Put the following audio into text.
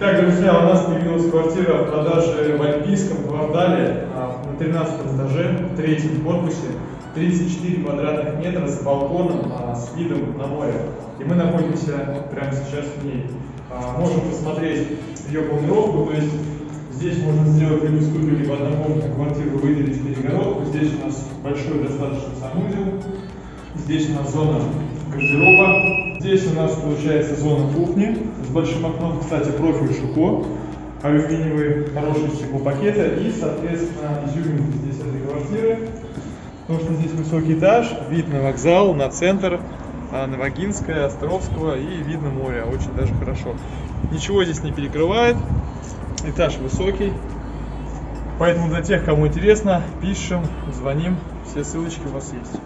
Так, друзья, у нас появилась квартира в продаже в Альпийском квартале а, на 13 этаже, в третьем корпусе. 34 квадратных метра с балконом, а, с видом на море. И мы находимся прямо сейчас в ней. А, Можем посмотреть ее планировку, то есть здесь можно сделать либо студию, либо однокомнатную квартиру, выделить перегородку. Здесь у нас большой достаточно санузел. Здесь у нас зона гардероба. Здесь у нас получается зона кухни с большим окном. Кстати, профиль Шуко. Алюминиевые хорошие стеклопакеты. И, соответственно, изюминка здесь этой квартиры. Потому что здесь высокий этаж, вид на вокзал, на центр, на Вагинское, Островского и видно море. Очень даже хорошо. Ничего здесь не перекрывает. Этаж высокий. Поэтому для тех, кому интересно, пишем, звоним. Все ссылочки у вас есть.